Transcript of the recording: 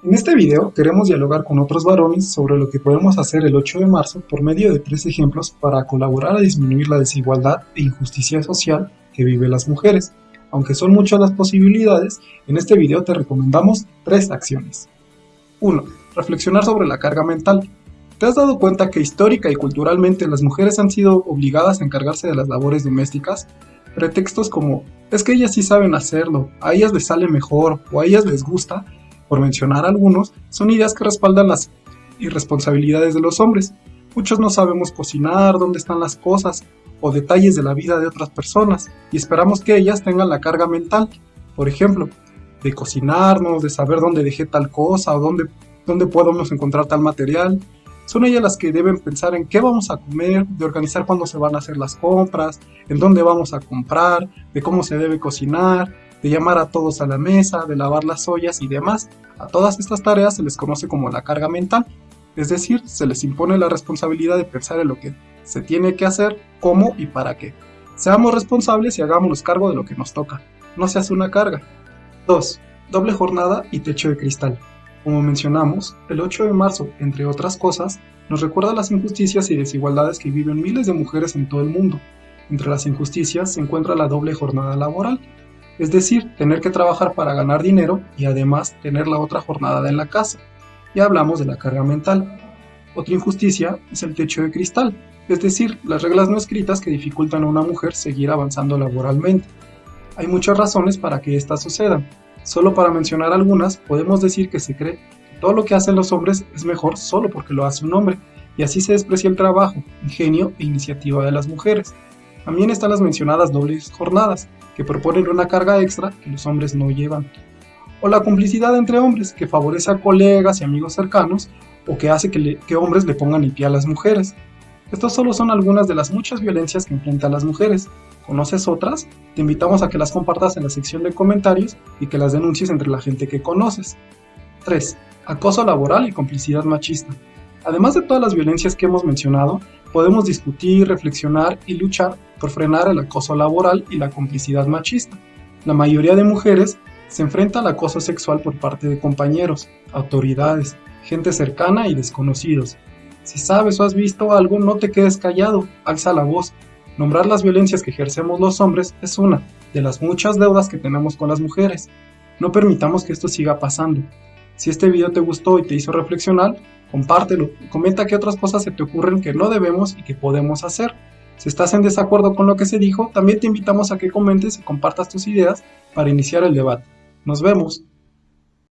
En este video queremos dialogar con otros varones sobre lo que podemos hacer el 8 de marzo por medio de tres ejemplos para colaborar a disminuir la desigualdad e injusticia social que viven las mujeres. Aunque son muchas las posibilidades, en este video te recomendamos tres acciones. 1. Reflexionar sobre la carga mental. ¿Te has dado cuenta que histórica y culturalmente las mujeres han sido obligadas a encargarse de las labores domésticas? Pretextos como, es que ellas sí saben hacerlo, a ellas les sale mejor o a ellas les gusta, por mencionar algunos, son ideas que respaldan las irresponsabilidades de los hombres. Muchos no sabemos cocinar, dónde están las cosas o detalles de la vida de otras personas y esperamos que ellas tengan la carga mental, por ejemplo, de cocinarnos, de saber dónde dejé tal cosa o dónde, dónde podemos encontrar tal material. Son ellas las que deben pensar en qué vamos a comer, de organizar cuándo se van a hacer las compras, en dónde vamos a comprar, de cómo se debe cocinar, de llamar a todos a la mesa, de lavar las ollas y demás. A todas estas tareas se les conoce como la carga mental, es decir, se les impone la responsabilidad de pensar en lo que se tiene que hacer, cómo y para qué. Seamos responsables y hagámonos cargo de lo que nos toca. No se hace una carga. 2. Doble jornada y techo de cristal. Como mencionamos, el 8 de marzo, entre otras cosas, nos recuerda las injusticias y desigualdades que viven miles de mujeres en todo el mundo. Entre las injusticias se encuentra la doble jornada laboral, es decir, tener que trabajar para ganar dinero y además tener la otra jornada en la casa. Ya hablamos de la carga mental. Otra injusticia es el techo de cristal, es decir, las reglas no escritas que dificultan a una mujer seguir avanzando laboralmente. Hay muchas razones para que estas sucedan. Solo para mencionar algunas, podemos decir que se cree que todo lo que hacen los hombres es mejor solo porque lo hace un hombre, y así se desprecia el trabajo, ingenio e iniciativa de las mujeres. También están las mencionadas dobles jornadas, que proponen una carga extra que los hombres no llevan. O la complicidad entre hombres, que favorece a colegas y amigos cercanos, o que hace que, hombres le pongan el pie a las mujeres. Estas solo son algunas de las muchas violencias que enfrentan las mujeres. ¿Conoces otras? Te invitamos a que las compartas en la sección de comentarios y que las denuncies entre la gente que conoces. 3. Acoso laboral y complicidad machista. Además de todas las violencias que hemos mencionado, podemos discutir, reflexionar y luchar por frenar el acoso laboral y la complicidad machista. La mayoría de mujeres se enfrenta al acoso sexual por parte de compañeros, autoridades, gente cercana y desconocidos. Si sabes o has visto algo, no te quedes callado, alza la voz. Nombrar las violencias que ejercemos los hombres es una de las muchas deudas que tenemos con las mujeres. No permitamos que esto siga pasando. Si este video te gustó y te hizo reflexionar, compártelo comenta qué otras cosas se te ocurren que no debemos y que podemos hacer. Si estás en desacuerdo con lo que se dijo, también te invitamos a que comentes y compartas tus ideas para iniciar el debate. Nos vemos.